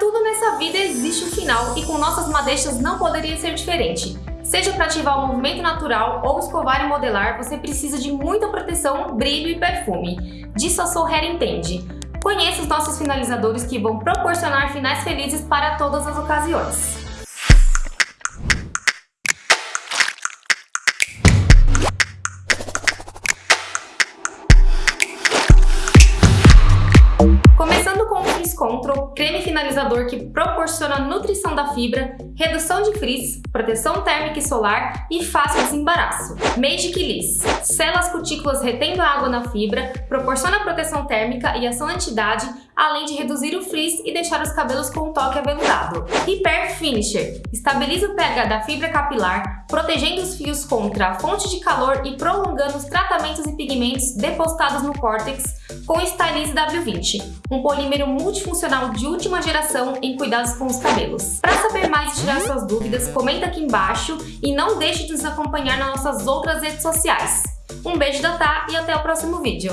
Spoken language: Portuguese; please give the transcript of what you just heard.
tudo nessa vida existe um final e com nossas madeixas não poderia ser diferente. Seja para ativar o movimento natural ou escovar e modelar, você precisa de muita proteção, brilho e perfume. Disso a Soul entende. Conheça os nossos finalizadores que vão proporcionar finais felizes para todas as ocasiões. Control, creme finalizador que proporciona nutrição da fibra, redução de frizz, proteção térmica e solar e fácil desembaraço. Magic Liss, sela as cutículas retendo a água na fibra, proporciona proteção térmica e ação anti-idade, além de reduzir o frizz e deixar os cabelos com um toque aveludado. Repair Finisher, estabiliza o pH da fibra capilar, protegendo os fios contra a fonte de calor e prolongando os tratamentos e pigmentos depositados no córtex com Stylize W20, um polímero multifuncional de última geração em cuidados com os cabelos. Para saber mais e tirar suas dúvidas, comenta aqui embaixo e não deixe de nos acompanhar nas nossas outras redes sociais. Um beijo da Tá e até o próximo vídeo.